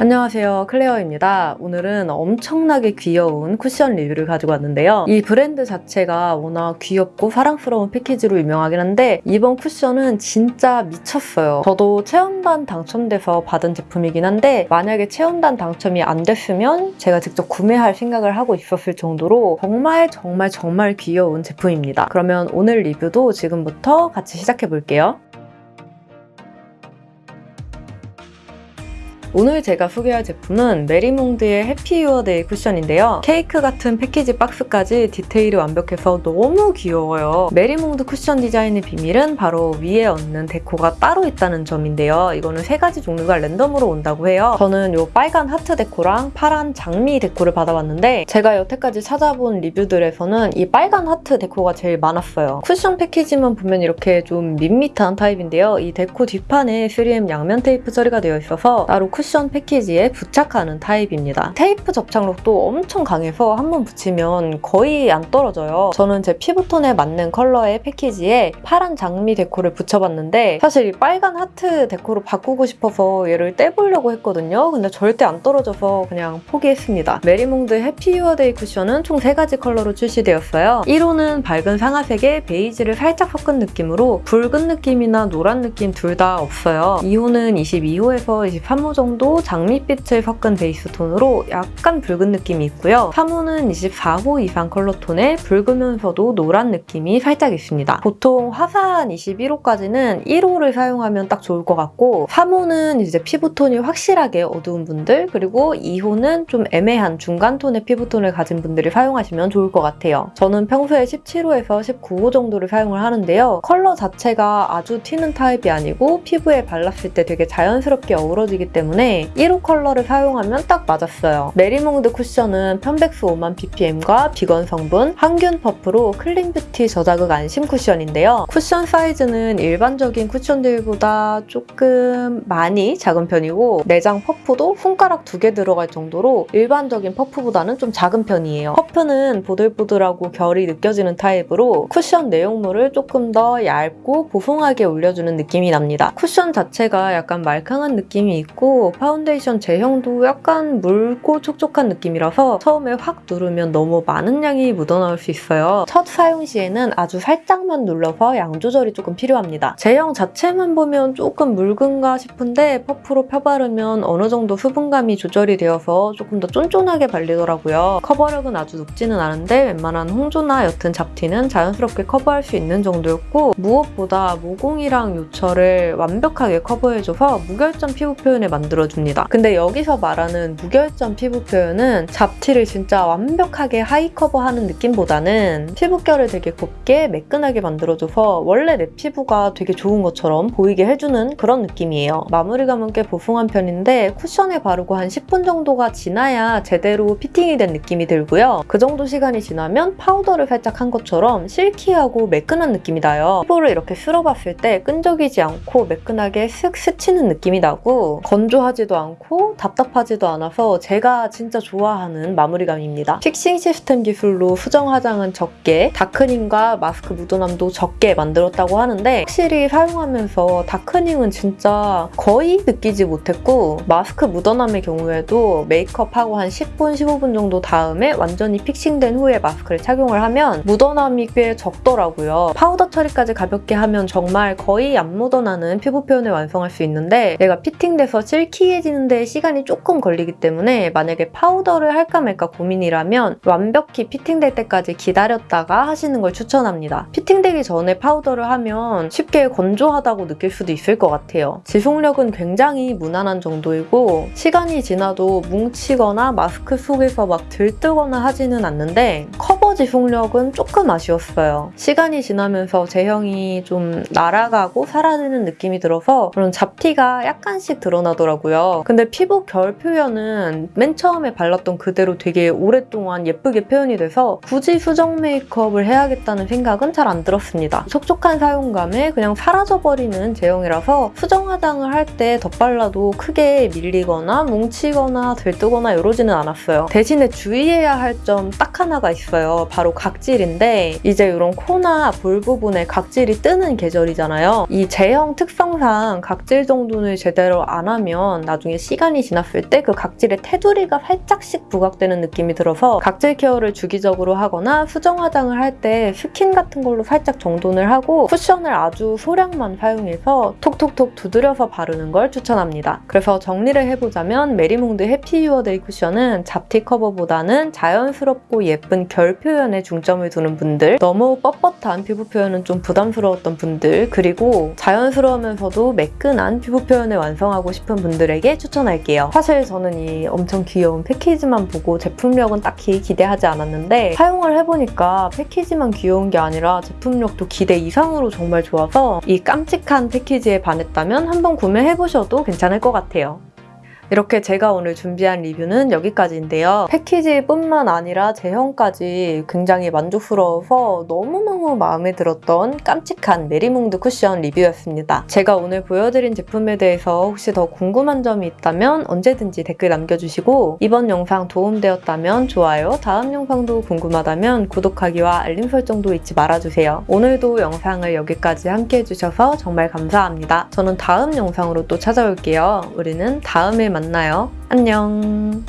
안녕하세요. 클레어입니다. 오늘은 엄청나게 귀여운 쿠션 리뷰를 가지고 왔는데요. 이 브랜드 자체가 워낙 귀엽고 사랑스러운 패키지로 유명하긴 한데 이번 쿠션은 진짜 미쳤어요. 저도 체험단 당첨돼서 받은 제품이긴 한데 만약에 체험단 당첨이 안 됐으면 제가 직접 구매할 생각을 하고 있었을 정도로 정말 정말 정말 귀여운 제품입니다. 그러면 오늘 리뷰도 지금부터 같이 시작해 볼게요 오늘 제가 소개할 제품은 메리몽드의 해피 유어데이 쿠션인데요. 케이크 같은 패키지 박스까지 디테일이 완벽해서 너무 귀여워요. 메리몽드 쿠션 디자인의 비밀은 바로 위에 얹는 데코가 따로 있다는 점인데요. 이거는 세 가지 종류가 랜덤으로 온다고 해요. 저는 이 빨간 하트 데코랑 파란 장미 데코를 받아봤는데 제가 여태까지 찾아본 리뷰들에서는 이 빨간 하트 데코가 제일 많았어요. 쿠션 패키지만 보면 이렇게 좀 밋밋한 타입인데요. 이 데코 뒷판에 3M 양면 테이프 처리가 되어 있어서 따로 쿠션 패키지에 부착하는 타입입니다. 테이프 접착력도 엄청 강해서 한 번 붙이면 거의 안 떨어져요. 저는 제 피부톤에 맞는 컬러의 패키지에 파란 장미 데코를 붙여봤는데 사실 이 빨간 하트 데코로 바꾸고 싶어서 얘를 떼보려고 했거든요. 근데 절대 안 떨어져서 그냥 포기했습니다. 메리몽드 해피 유어데이 쿠션은 총 3가지 컬러로 출시되었어요. 1호는 밝은 상아색에 베이지를 살짝 섞은 느낌으로 붉은 느낌이나 노란 느낌 둘 다 없어요. 2호는 22호에서 23호 정도 정도 장밋빛을 섞은 베이스 톤으로 약간 붉은 느낌이 있고요. 3호는 24호 이상 컬러 톤에 붉으면서도 노란 느낌이 살짝 있습니다. 보통 화사한 21호까지는 1호를 사용하면 딱 좋을 것 같고 3호는 이제 피부톤이 확실하게 어두운 분들 그리고 2호는 좀 애매한 중간 톤의 피부톤을 가진 분들이 사용하시면 좋을 것 같아요. 저는 평소에 17호에서 19호 정도를 사용을 하는데요. 컬러 자체가 아주 튀는 타입이 아니고 피부에 발랐을 때 되게 자연스럽게 어우러지기 때문에 때문에 1호 컬러를 사용하면 딱 맞았어요. 메리몽드 쿠션은 편백수 5만 ppm과 비건 성분, 항균 퍼프로 clean beauty 저자극 안심 쿠션인데요. 쿠션 사이즈는 일반적인 쿠션들보다 조금 많이 작은 편이고 내장 퍼프도 손가락 두 개 들어갈 정도로 일반적인 퍼프보다는 좀 작은 편이에요. 퍼프는 보들보들하고 결이 느껴지는 타입으로 쿠션 내용물을 조금 더 얇고 보송하게 올려주는 느낌이 납니다. 쿠션 자체가 약간 말캉한 느낌이 있고 파운데이션 제형도 약간 묽고 촉촉한 느낌이라서 처음에 확 누르면 너무 많은 양이 묻어나올 수 있어요. 첫 사용 시에는 아주 살짝만 눌러서 양 조절이 조금 필요합니다. 제형 자체만 보면 조금 묽은가 싶은데 퍼프로 펴바르면 어느 정도 수분감이 조절이 되어서 조금 더 쫀쫀하게 발리더라고요. 커버력은 아주 높지는 않은데 웬만한 홍조나 옅은 잡티는 자연스럽게 커버할 수 있는 정도였고 무엇보다 모공이랑 요철을 완벽하게 커버해줘서 무결점 피부 표현을 만들어 만들어줍니다. 근데 여기서 말하는 무결점 피부 표현은 잡티를 진짜 완벽하게 high cover하는 느낌보다는 피부결을 되게 곱게 매끈하게 만들어줘서 원래 내 피부가 되게 좋은 것처럼 보이게 해주는 그런 느낌이에요. 마무리감은 꽤 보송한 편인데 쿠션에 바르고 한 10분 정도가 지나야 제대로 피팅이 된 느낌이 들고요. 그 정도 시간이 지나면 파우더를 살짝 한 것처럼 silky하고 매끈한 느낌이 나요. 피부를 이렇게 쓸어봤을 때 끈적이지 않고 매끈하게 슥 스치는 느낌이 나고 건조하 지도 않고 답답하지도 않아서 제가 진짜 좋아하는 마무리감입니다. fixing system 기술로 수정 화장은 적게, darkening과 마스크 묻어남도 적게 만들었다고 하는데 확실히 사용하면서 darkening은 진짜 거의 느끼지 못했고 마스크 묻어남의 경우에도 메이크업하고 한 10분, 15분 정도 다음에 완전히 fixing된 후에 마스크를 착용을 하면 묻어남이 꽤 적더라고요. 파우더 처리까지 가볍게 하면 정말 거의 안 묻어나는 피부 표현을 완성할 수 있는데 얘가 fitting돼서 silky해지는데 시간이 조금 걸리기 때문에 만약에 파우더를 할까 말까 고민이라면 완벽히 fitting될 때까지 기다렸다가 하시는 걸 추천합니다. fitting되기 전에 파우더를 하면 쉽게 건조하다고 느낄 수도 있을 것 같아요. 지속력은 굉장히 무난한 정도이고 시간이 지나도 뭉치거나 마스크 속에서 막 들뜨거나 하지는 않는데 커버 지속력은 조금 아쉬웠어요. 시간이 지나면서 제형이 좀 날아가고 사라지는 느낌이 들어서 그런 잡티가 약간씩 드러나더라고요. 근데 피부 결 표현은 맨 처음에 발랐던 그대로 되게 오랫동안 예쁘게 표현이 돼서 굳이 수정 메이크업을 해야겠다는 생각은 잘 안 들었습니다. 촉촉한 사용감에 그냥 사라져버리는 제형이라서 수정 화장을 할 때 덧발라도 크게 밀리거나 뭉치거나 들뜨거나 이러지는 않았어요. 대신에 주의해야 할 점 딱 하나가 있어요. 바로 각질인데 이제 이런 코나 볼 부분에 각질이 뜨는 계절이잖아요. 이 제형 특성상 각질 정돈을 제대로 안 하면 나중에 시간이 지났을 때 그 각질의 테두리가 살짝씩 부각되는 느낌이 들어서 각질 케어를 주기적으로 하거나 수정 화장을 할 때 스킨 같은 걸로 살짝 정돈을 하고 쿠션을 아주 소량만 사용해서 톡톡톡 두드려서 바르는 걸 추천합니다. 그래서 정리를 해보자면 메리몽드 해피 유어데이 쿠션은 잡티 커버보다는 자연스럽고 예쁜 결 표현에 중점을 두는 분들 너무 뻣뻣한 피부 표현은 좀 부담스러웠던 분들 그리고 자연스러우면서도 매끈한 피부 표현을 완성하고 싶은 분들에게 추천할게요. 사실 저는 이 엄청 귀여운 패키지만 보고 제품력은 딱히 기대하지 않았는데 사용을 해보니까 패키지만 귀여운 게 아니라 제품력도 기대 이상으로 정말 좋아서 이 깜찍한 패키지에 반했다면 한번 구매해보셔도 괜찮을 것 같아요. 이렇게 제가 오늘 준비한 리뷰는 여기까지인데요. 패키지뿐만 아니라 제형까지 굉장히 만족스러워서 너무너무 마음에 들었던 깜찍한 메리몽드 쿠션 리뷰였습니다. 제가 오늘 보여드린 제품에 대해서 혹시 더 궁금한 점이 있다면 언제든지 댓글 남겨주시고 이번 영상 도움되었다면 좋아요, 다음 영상도 궁금하다면 구독하기와 알림 설정도 잊지 말아주세요. 오늘도 영상을 여기까지 함께 해주셔서 정말 감사합니다. 저는 다음 영상으로 또 찾아올게요. 우리는 다음에 만나요. 안녕.